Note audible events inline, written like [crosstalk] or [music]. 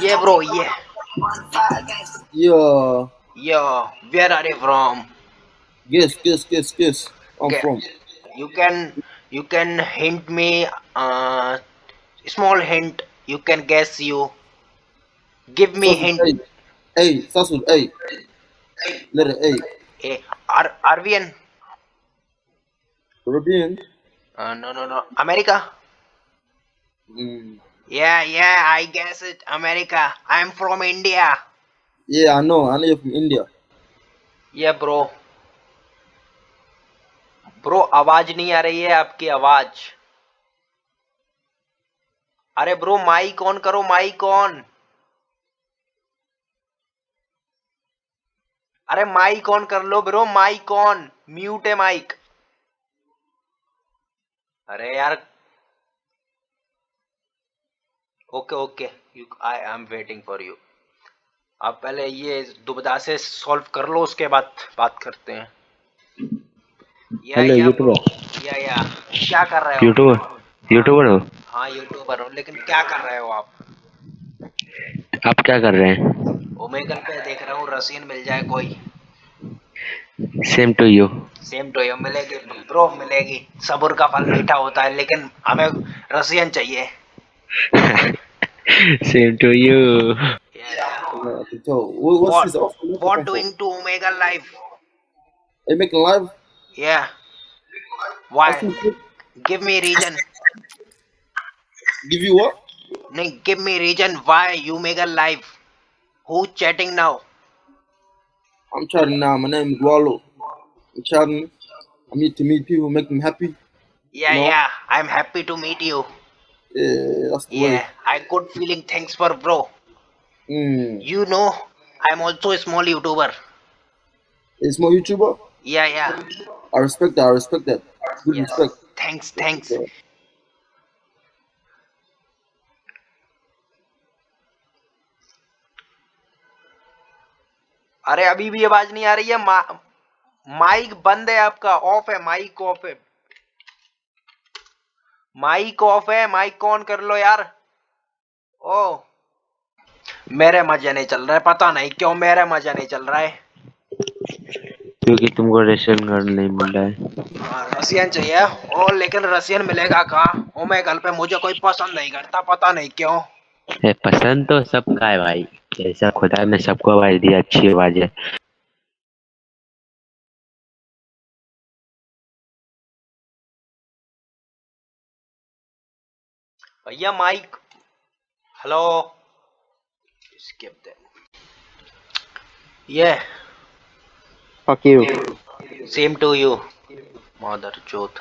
Yeah, bro. Yeah. Yeah. Yo, where are you from? Guess, guess, guess, guess. I'm Okay. from. You can you can hint me uh small hint. You can guess you. Give me hint. Hey, A. Starts with A. Letter A. Eh, Ar Arvian? Caribbean. Uh, no, no, no. America? Mm. Yeah, yeah. I guess it. America. I'm from India. Yeah, I know. I know you're from India. Yeah, bro. Bro आवाज़ नहीं आ रही है आपकी आवाज़ अरे bro mic on करो mic on अरे माइक ऑन कर लो ब्रो माइक ऑन म्यूट है माइक अरे यार okay okay you I am waiting for you आप पहले ये दुबदा से सॉल्व कर लो उसके बाद बात करते हैं। या हेलो या यूट्यूबर या या। क्या कर रहे हो? यूट्यूबर यूट्यूबर हो? हाँ यूट्यूबर हो लेकिन क्या कर रहे हो आप? आप क्या कर रहे हैं? ओमेगल पे देख रहा हूँ रसियन मिल जाए कोई। Same to you same to you मिलेगी। ब्रो मिलेगी। सबूर का फल मीठा होता है लेकिन हमें रसियन चाहिए। [laughs] Same to you. Yeah. So, what's what, his offer? What doing to Omega Life? Omega Life? Yeah. Why? Give me reason. Give you what? No, give me reason why you make a life. Who chatting now? I'm chatting now. My name is Wallo. I'm chatting. I need to meet people, make them happy. Yeah, no? yeah. I'm happy to meet you. Yeah, that's the yeah. way. I good feeling. Thanks for bro. Mm. You know, I'm also a small YouTuber. It's my YouTuber. Yeah, yeah. I respect that. I respect that. Good Yes. respect. Thanks, thanks. अरे अभी भी आवाज़ नहीं आ रही है मा, mic बंद है आपका ऑफ़ है माइक ऑफ़ है माइक ऑफ़ है माइक ऑन कर लो यार ओ मेरे मज़े नहीं चल रहा है पता नहीं क्यों मेरे मज़े नहीं चल रहा। है क्योंकि तुमको रेशन कार्ड नहीं मिल रहा है। हाँ, रसियन चाहिए। ओ लेकिन रसियन मिलेगा कहाँ? ओ मैं कल पे मुझे कोई पसंद नहीं करता पता नहीं क्यों। ए, पसंद तो सबका है भाई। जैसा खुदा ने सबको आवाज़ दी अच्छी आवाज़ है। भैया mike hello skip that. Yeah. Fuck you. same to you mother chooth